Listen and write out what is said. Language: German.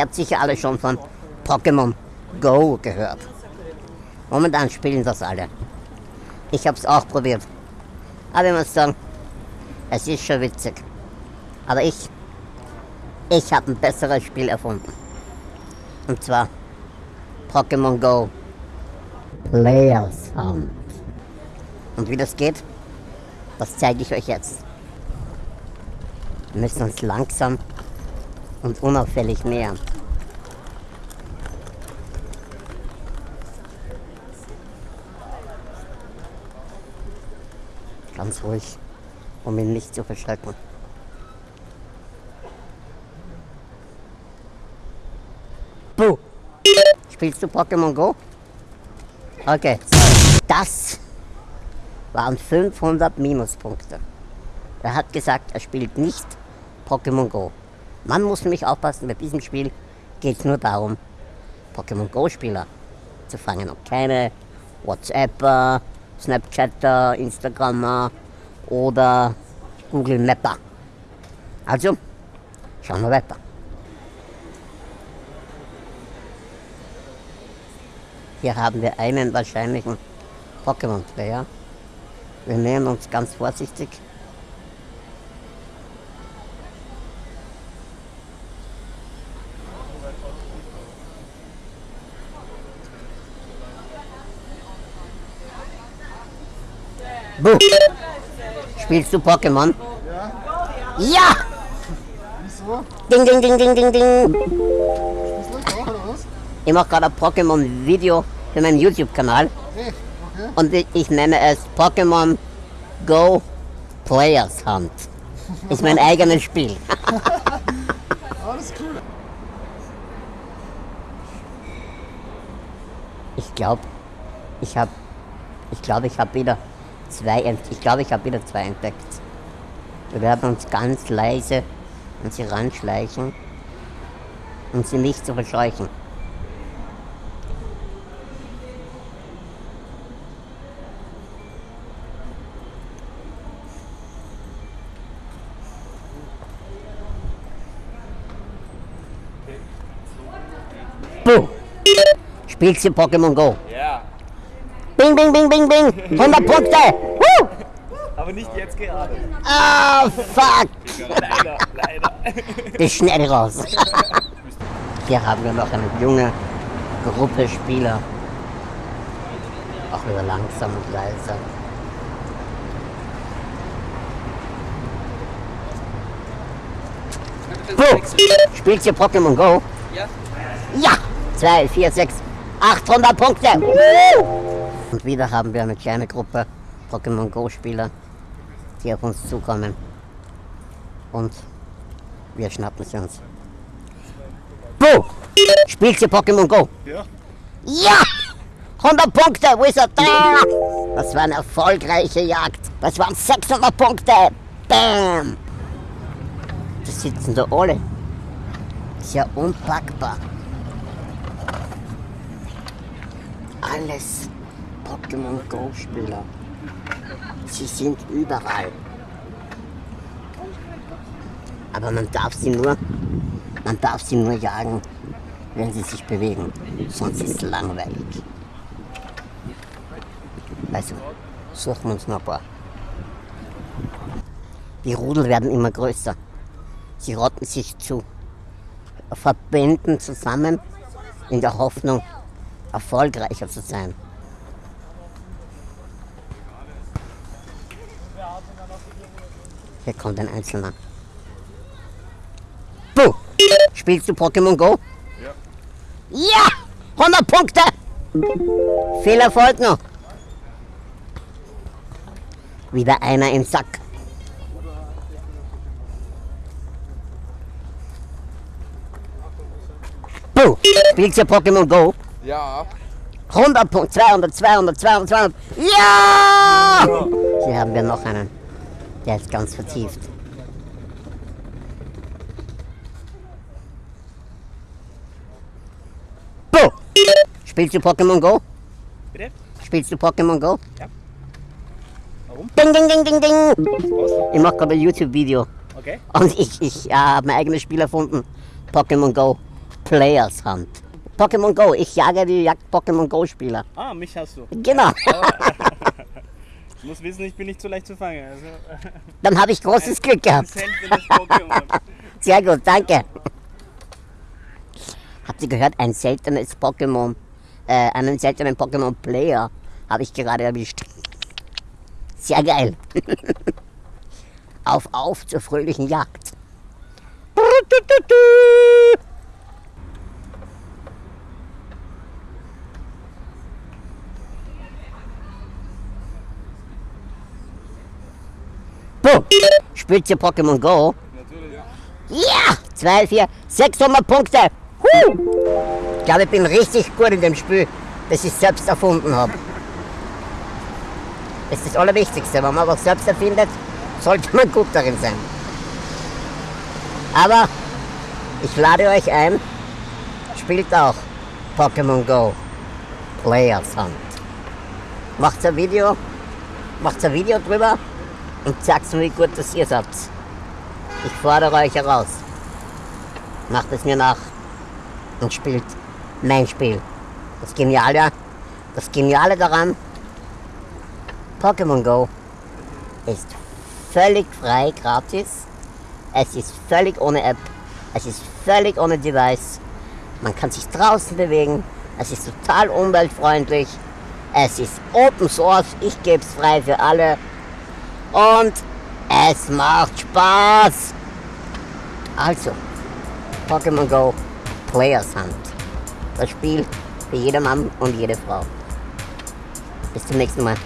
Ihr habt sicher alle schon von Pokémon Go gehört. Momentan spielen das alle. Ich habe es auch probiert. Aber ich muss sagen, es ist schon witzig. Aber ich, ich habe ein besseres Spiel erfunden. Und zwar Pokémon Go Players Hunt. Und wie das geht, das zeige ich euch jetzt. Wir müssen uns langsam und unauffällig nähern. Ganz ruhig, um ihn nicht zu verschrecken. Puh! Spielst du Pokémon Go? Okay. Das waren 500 Minuspunkte. Er hat gesagt, er spielt nicht Pokémon Go. Man muss nämlich aufpassen, bei diesem Spiel geht es nur darum, Pokémon Go-Spieler zu fangen und keine WhatsApper, Snapchatter, Instagrammer oder Google Mapper. Also, schauen wir weiter. Hier haben wir einen wahrscheinlichen Pokémon-Player. Wir nähern uns ganz vorsichtig. Buh. Spielst du Pokémon? Ja. Ja! Wieso? Ding, ding, ding, ding, ding, ding. Ich mache gerade ein Pokémon-Video für meinen YouTube-Kanal. Okay. Und ich, ich nenne es Pokémon Go Players Hunt. Ist mein eigenes Spiel. Alles cool. Ich glaube, ich habe, ich glaube, ich habe wieder zwei, ent ich glaube, ich habe wieder zwei entdeckt. Wir werden uns ganz leise an sie ranschleichen und sie nicht zu verscheuchen. Buh! Spielst du Pokémon Go? Bing, bing, bing, bing, bing! 100 Punkte! Woo! aber nicht jetzt gerade. Ah, fuck! Leider, leider. Ist schnell raus. Hier haben wir noch eine junge Gruppe Spieler. Auch wieder langsam und leise. Wo? Spielt ihr Pokémon Go? Ja. Ja! 2, 4, 6, 800 Punkte! Woo! Und wieder haben wir eine kleine Gruppe Pokémon Go Spieler, die auf uns zukommen. Und wir schnappen sie uns. Wo? Spielt ihr Pokémon Go? Ja. Ja! 100 Punkte, er? Da! Das war eine erfolgreiche Jagd. Das waren 600 Punkte. Bam! Da sitzen da alle. Ist ja unpackbar. Alles Pokémon Go Spieler. Sie sind überall. Aber man darf sie nur, man darf sie nur jagen, wenn sie sich bewegen. Sonst ist es langweilig. Also, suchen wir uns noch ein paar. Die Rudel werden immer größer. Sie rotten sich zu Verbänden zusammen in der Hoffnung, erfolgreicher zu sein. Hier kommt ein Einzelner. Buh! Spielst du Pokémon Go? Ja. Ja! 100 Punkte! Viel Erfolg noch! Wieder einer im Sack. Buh! Spielst du Pokémon Go? Ja. 100 Punkte, 200, 200, 200, 200. Ja! Hier haben wir noch einen. Der ist ganz vertieft. Buh! Spielst du Pokémon Go? Bitte? Spielst du Pokémon Go? Ja. Warum? Ding, ding, ding, ding, ding! Ich mache gerade ein YouTube-Video. Okay. Und ich, ich äh, habe mein eigenes Spiel erfunden. Pokémon Go Players Hunt. Pokémon Go, ich jage die Jagd Pokémon Go Spieler. Ah, mich hast du. Genau. Ich muss wissen, ich bin nicht so leicht zu fangen. Also, Dann habe ich großes Glück ein gehabt. seltenes Pokémon. Sehr gut, danke. Habt ihr gehört, ein seltenes Pokémon, äh, einen seltenen Pokémon Player habe ich gerade erwischt. Sehr geil. auf, auf zur fröhlichen Jagd. Boom. Spielt ihr Pokémon Go? Natürlich, ja. Ja! 2, 4, 600 Punkte! Huh. Ich glaube, ich bin richtig gut in dem Spiel, das ich selbst erfunden habe. Das ist das Allerwichtigste. Wenn man was selbst erfindet, sollte man gut darin sein. Aber ich lade euch ein, spielt auch Pokémon Go Players Hunt. Macht ein Video, macht ein Video drüber und sagt mir, wie gut das ihr seid. Ich fordere euch heraus. Macht es mir nach und spielt mein Spiel. Das Geniale, das Geniale daran, Pokémon Go ist völlig frei, gratis. Es ist völlig ohne App. Es ist völlig ohne Device. Man kann sich draußen bewegen. Es ist total umweltfreundlich. Es ist Open Source. Ich gebe es frei für alle. Und es macht Spaß. Also, Pokémon Go Players Hunt. Das Spiel für jeder Mann und jede Frau. Bis zum nächsten Mal.